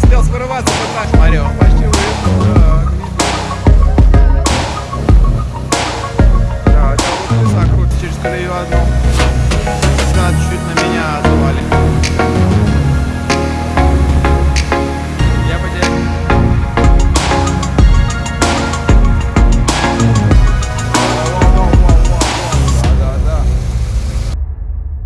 не успел скрываться, вот так смотрю, почти выехал. Так. Да, это вот леса крутит через колею одну. Значит,